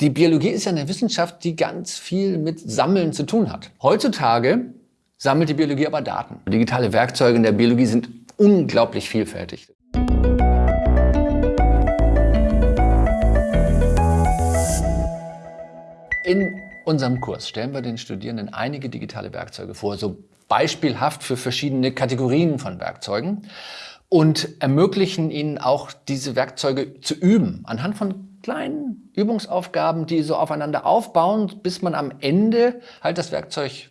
Die Biologie ist ja eine Wissenschaft, die ganz viel mit Sammeln zu tun hat. Heutzutage sammelt die Biologie aber Daten. Digitale Werkzeuge in der Biologie sind unglaublich vielfältig. In unserem Kurs stellen wir den Studierenden einige digitale Werkzeuge vor, so beispielhaft für verschiedene Kategorien von Werkzeugen und ermöglichen ihnen auch diese Werkzeuge zu üben, anhand von kleinen Übungsaufgaben, die so aufeinander aufbauen, bis man am Ende halt das Werkzeug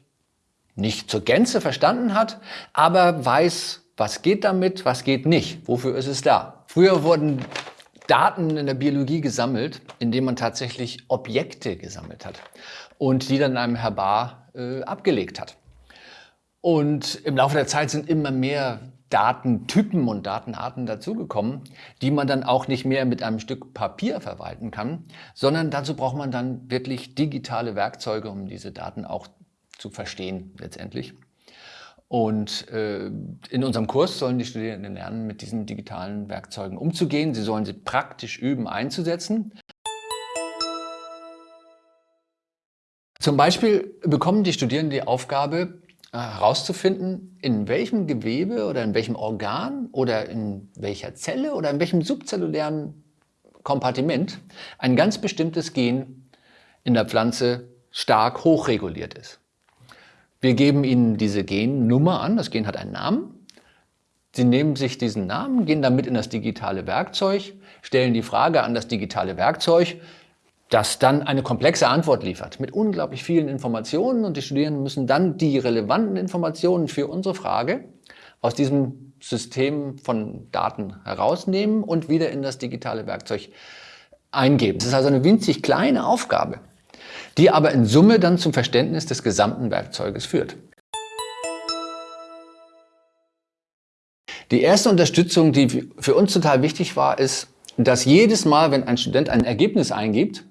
nicht zur Gänze verstanden hat, aber weiß, was geht damit, was geht nicht, wofür ist es da. Früher wurden Daten in der Biologie gesammelt, indem man tatsächlich Objekte gesammelt hat und die dann in einem Herbar äh, abgelegt hat. Und im Laufe der Zeit sind immer mehr Datentypen und Datenarten dazugekommen, die man dann auch nicht mehr mit einem Stück Papier verwalten kann, sondern dazu braucht man dann wirklich digitale Werkzeuge, um diese Daten auch zu verstehen letztendlich. Und äh, in unserem Kurs sollen die Studierenden lernen, mit diesen digitalen Werkzeugen umzugehen. Sie sollen sie praktisch üben, einzusetzen. Zum Beispiel bekommen die Studierenden die Aufgabe, herauszufinden, in welchem Gewebe oder in welchem Organ oder in welcher Zelle oder in welchem subzellulären Kompartiment ein ganz bestimmtes Gen in der Pflanze stark hochreguliert ist. Wir geben Ihnen diese Gennummer an, das Gen hat einen Namen. Sie nehmen sich diesen Namen, gehen damit in das digitale Werkzeug, stellen die Frage an das digitale Werkzeug, das dann eine komplexe Antwort liefert mit unglaublich vielen Informationen und die Studierenden müssen dann die relevanten Informationen für unsere Frage aus diesem System von Daten herausnehmen und wieder in das digitale Werkzeug eingeben. Das ist also eine winzig kleine Aufgabe die aber in Summe dann zum Verständnis des gesamten Werkzeuges führt. Die erste Unterstützung, die für uns total wichtig war, ist, dass jedes Mal, wenn ein Student ein Ergebnis eingibt,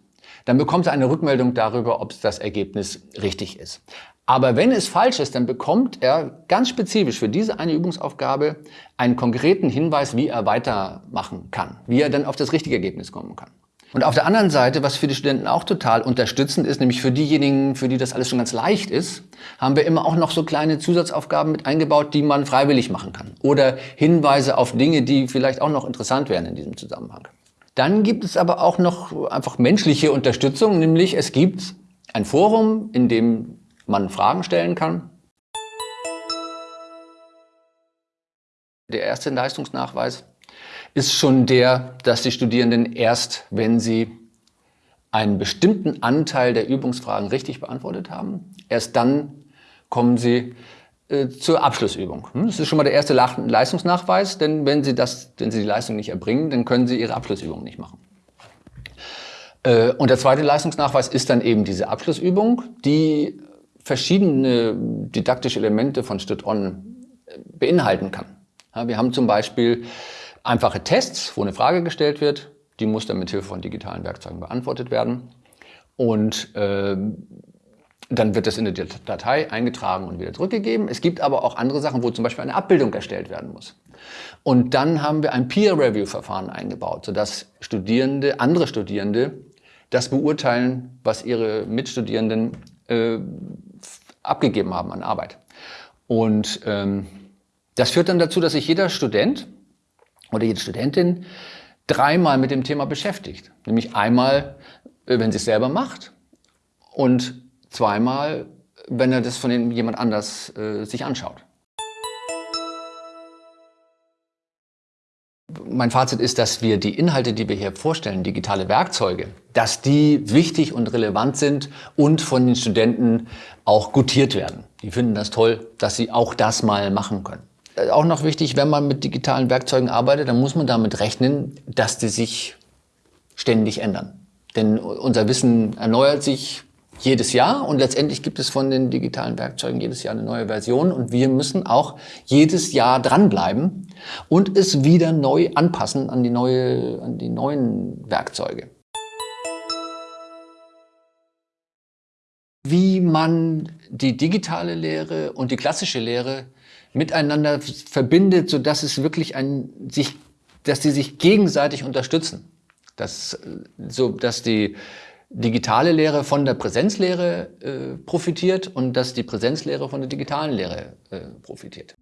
dann bekommt er eine Rückmeldung darüber, ob das Ergebnis richtig ist. Aber wenn es falsch ist, dann bekommt er ganz spezifisch für diese eine Übungsaufgabe einen konkreten Hinweis, wie er weitermachen kann, wie er dann auf das richtige Ergebnis kommen kann. Und auf der anderen Seite, was für die Studenten auch total unterstützend ist, nämlich für diejenigen, für die das alles schon ganz leicht ist, haben wir immer auch noch so kleine Zusatzaufgaben mit eingebaut, die man freiwillig machen kann. Oder Hinweise auf Dinge, die vielleicht auch noch interessant wären in diesem Zusammenhang. Dann gibt es aber auch noch einfach menschliche Unterstützung, nämlich es gibt ein Forum, in dem man Fragen stellen kann. Der erste Leistungsnachweis ist schon der, dass die Studierenden erst, wenn sie einen bestimmten Anteil der Übungsfragen richtig beantwortet haben, erst dann kommen sie zur Abschlussübung. Hm, das ist schon mal der erste Leistungsnachweis, denn wenn sie, das, wenn sie die Leistung nicht erbringen, dann können sie ihre Abschlussübung nicht machen. Äh, und der zweite Leistungsnachweis ist dann eben diese Abschlussübung, die verschiedene didaktische Elemente von Stud-On äh, beinhalten kann. Wir haben zum Beispiel einfache Tests, wo eine Frage gestellt wird. Die muss dann mit Hilfe von digitalen Werkzeugen beantwortet werden. Und äh, dann wird das in die Datei eingetragen und wieder zurückgegeben. Es gibt aber auch andere Sachen, wo zum Beispiel eine Abbildung erstellt werden muss. Und dann haben wir ein Peer-Review-Verfahren eingebaut, sodass Studierende, andere Studierende das beurteilen, was ihre Mitstudierenden äh, abgegeben haben an Arbeit. Und ähm, das führt dann dazu, dass sich jeder Student oder jede Studentin dreimal mit dem Thema beschäftigt. Nämlich einmal, äh, wenn sie es selber macht und zweimal, wenn er das von jemand anders äh, sich anschaut. Mein Fazit ist, dass wir die Inhalte, die wir hier vorstellen, digitale Werkzeuge, dass die wichtig und relevant sind und von den Studenten auch gutiert werden. Die finden das toll, dass sie auch das mal machen können. Äh, auch noch wichtig, wenn man mit digitalen Werkzeugen arbeitet, dann muss man damit rechnen, dass die sich ständig ändern. Denn unser Wissen erneuert sich jedes Jahr und letztendlich gibt es von den digitalen Werkzeugen jedes Jahr eine neue Version und wir müssen auch jedes Jahr dranbleiben und es wieder neu anpassen an die, neue, an die neuen Werkzeuge. Wie man die digitale Lehre und die klassische Lehre miteinander verbindet, so dass es wirklich ein sich, dass sie sich gegenseitig unterstützen, dass so dass die digitale Lehre von der Präsenzlehre äh, profitiert und dass die Präsenzlehre von der digitalen Lehre äh, profitiert.